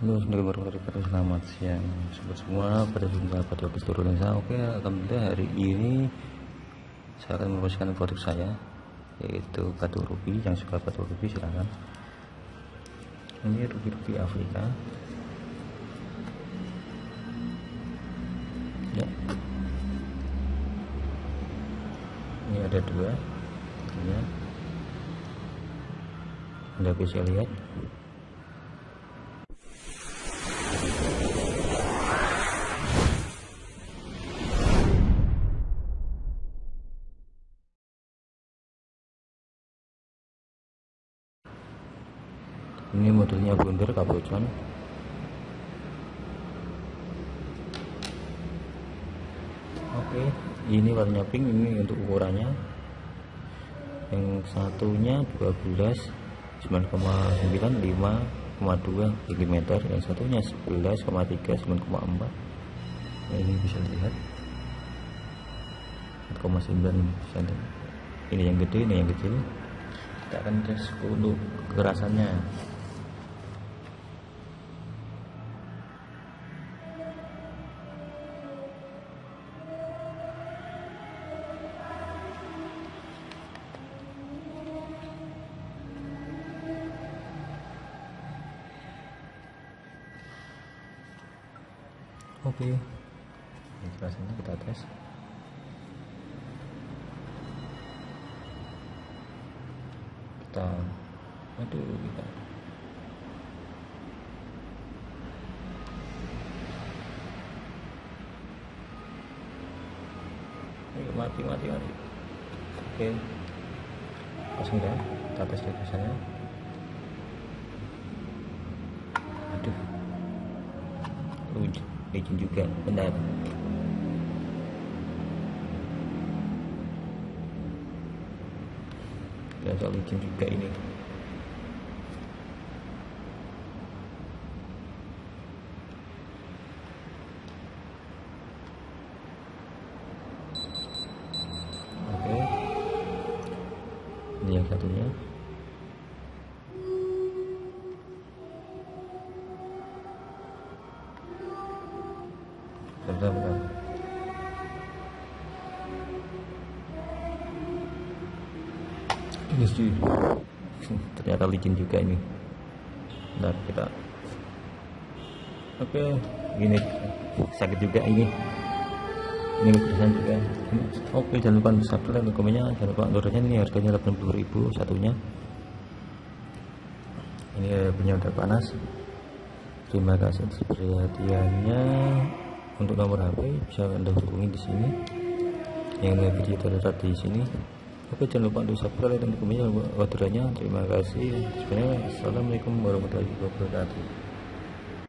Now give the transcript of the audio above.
Halo, Assalamualaikum warahmatullahi. Selamat siang sobat semua. Pada jumpa pada turun saya. Oke, alhamdulillah hari ini saya akan memposisikan produk saya yaitu batu rubi. Yang suka batu rubi silahkan. Ini rubi-rubi Afrika. Ya. Ini ada dua. Ya. Anda bisa lihat ini modelnya blunder capuchon oke ini warnanya pink ini untuk ukurannya. Yang satunya 12 9,9 5,2 mm. Yang satunya 11,3 9,4 nah, ini bisa dilihat. 4,9 cm ini yang gede ini yang kecil. Kita akan tes untuk kekerasannya oke. Ini rasanya kita tes. Kita aduh kita. Ayo mati mati mati. Oke. Langsung dah kita tes rasanya aduh. Lucu licin juga. Benar. Soal licin juga ini. Oke. Ini yang satunya sih. Ternyata licin juga ini. Bentar kita oke ini sakit juga ini. Ini kerasan juga. Oke jangan lupa subscribe dan komennya. Jangan lupa downloadnya. Ini harganya 80.000 satunya. Ini punya udah panas. Terima kasih perhatiannya untuk nomor HP bisa anda hubungi di sini. Yang video terdapat di sini. Oke jangan lupa untuk subscribe dan komennya orderannya terima kasih. Sebenarnya assalamualaikum warahmatullahi wabarakatuh